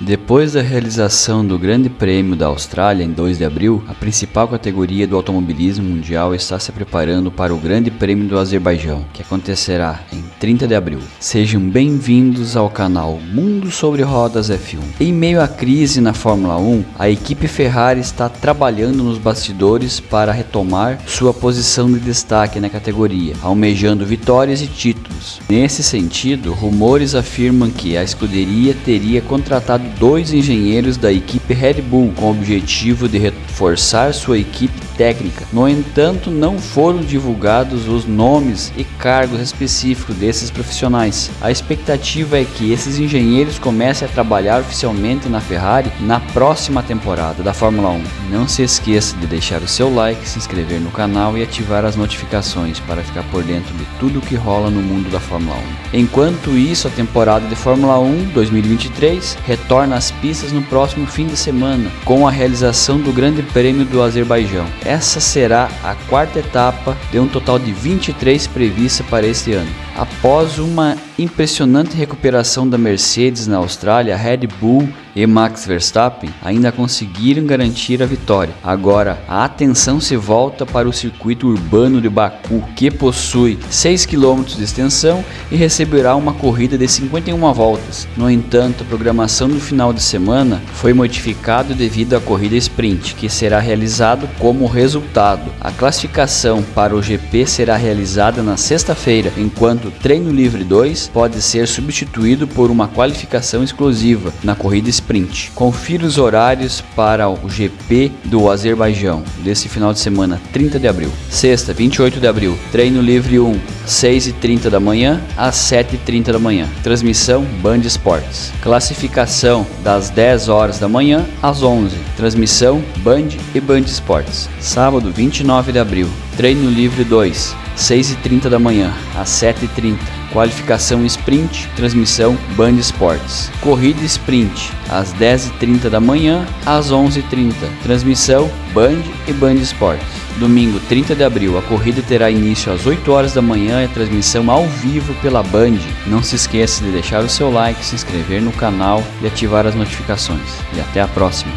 Depois da realização do Grande Prêmio da Austrália em 2 de abril, a principal categoria do automobilismo mundial está se preparando para o Grande Prêmio do Azerbaijão, que acontecerá em 30 de abril. Sejam bem-vindos ao canal Mundo sobre Rodas F1. Em meio à crise na Fórmula 1, a equipe Ferrari está trabalhando nos bastidores para retomar sua posição de destaque na categoria, almejando vitórias e títulos. Nesse sentido, rumores afirmam que a escuderia teria contratado dois engenheiros da equipe Red Bull com o objetivo de reforçar sua equipe técnica. No entanto, não foram divulgados os nomes e cargos específicos desses profissionais. A expectativa é que esses engenheiros comecem a trabalhar oficialmente na Ferrari na próxima temporada da Fórmula 1. Não se esqueça de deixar o seu like, se inscrever no canal e ativar as notificações para ficar por dentro de tudo que rola no mundo da Fórmula 1. Enquanto isso, a temporada de Fórmula 1 2023 retorna às pistas no próximo fim de semana com a realização do Grande Prêmio do Azerbaijão. Essa será a quarta etapa de um total de 23 prevista para este ano. Após uma impressionante recuperação da Mercedes na Austrália, Red Bull e Max Verstappen ainda conseguiram garantir a vitória. Agora, a atenção se volta para o circuito urbano de Baku, que possui 6 km de extensão e receberá uma corrida de 51 voltas. No entanto, a programação do final de semana foi modificada devido à corrida sprint, que será realizado como resultado. A classificação para o GP será realizada na sexta-feira, enquanto o treino livre 2 pode ser substituído por uma qualificação exclusiva na corrida sprint. Confira os horários para o GP do Azerbaijão desse final de semana, 30 de abril. Sexta, 28 de abril, treino livre 1, 6h30 da manhã às 7h30 da manhã. Transmissão Band Esportes. Classificação das 10 horas da manhã às 11. Transmissão Band e Band Esportes. Sábado, 29 de abril, treino livre 2, 6h30 da manhã às 7h30. Qualificação Sprint, transmissão Band Esportes. Corrida Sprint, às 10h30 da manhã às 11h30. Transmissão Band e Band Esportes. Domingo 30 de abril, a corrida terá início às 8 horas da manhã e transmissão ao vivo pela Band. Não se esqueça de deixar o seu like, se inscrever no canal e ativar as notificações. E até a próxima!